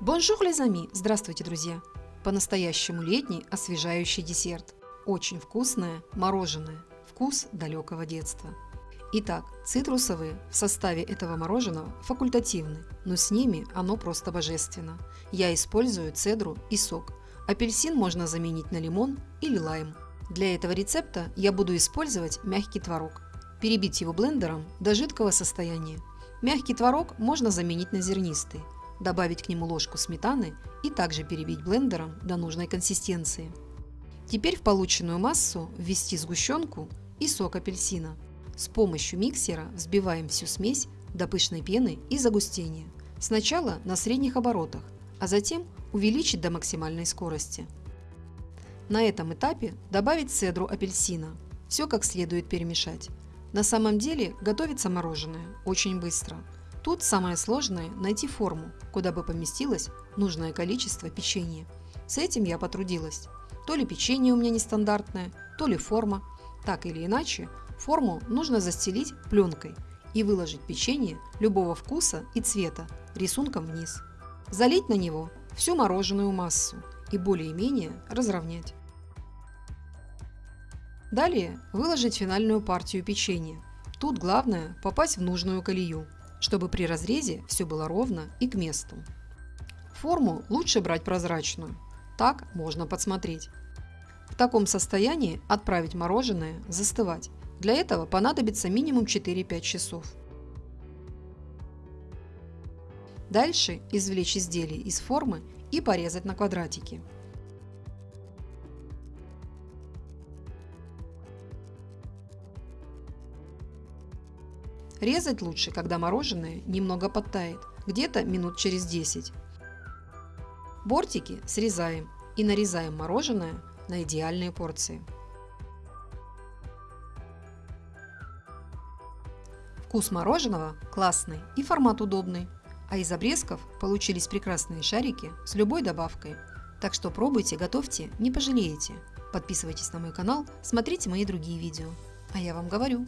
Bonjour les amis! Здравствуйте, друзья! По-настоящему летний освежающий десерт. Очень вкусное мороженое. Вкус далекого детства. Итак, цитрусовые в составе этого мороженого факультативны, но с ними оно просто божественно. Я использую цедру и сок. Апельсин можно заменить на лимон или лайм. Для этого рецепта я буду использовать мягкий творог. Перебить его блендером до жидкого состояния. Мягкий творог можно заменить на зернистый добавить к нему ложку сметаны и также перебить блендером до нужной консистенции. Теперь в полученную массу ввести сгущенку и сок апельсина. С помощью миксера взбиваем всю смесь до пышной пены и загустения. Сначала на средних оборотах, а затем увеличить до максимальной скорости. На этом этапе добавить цедру апельсина. Все как следует перемешать. На самом деле готовится мороженое очень быстро – Тут самое сложное – найти форму, куда бы поместилось нужное количество печенья. С этим я потрудилась. То ли печенье у меня нестандартное, то ли форма. Так или иначе, форму нужно застелить пленкой и выложить печенье любого вкуса и цвета рисунком вниз. Залить на него всю мороженую массу и более-менее разровнять. Далее выложить финальную партию печенья. Тут главное попасть в нужную колею чтобы при разрезе все было ровно и к месту. Форму лучше брать прозрачную, так можно подсмотреть. В таком состоянии отправить мороженое застывать. Для этого понадобится минимум 4-5 часов. Дальше извлечь изделие из формы и порезать на квадратики. Резать лучше, когда мороженое немного подтает, где-то минут через 10. Бортики срезаем и нарезаем мороженое на идеальные порции. Вкус мороженого классный и формат удобный. А из обрезков получились прекрасные шарики с любой добавкой. Так что пробуйте, готовьте, не пожалеете. Подписывайтесь на мой канал, смотрите мои другие видео. А я вам говорю,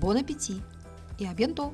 бон аппетит! y a bientôt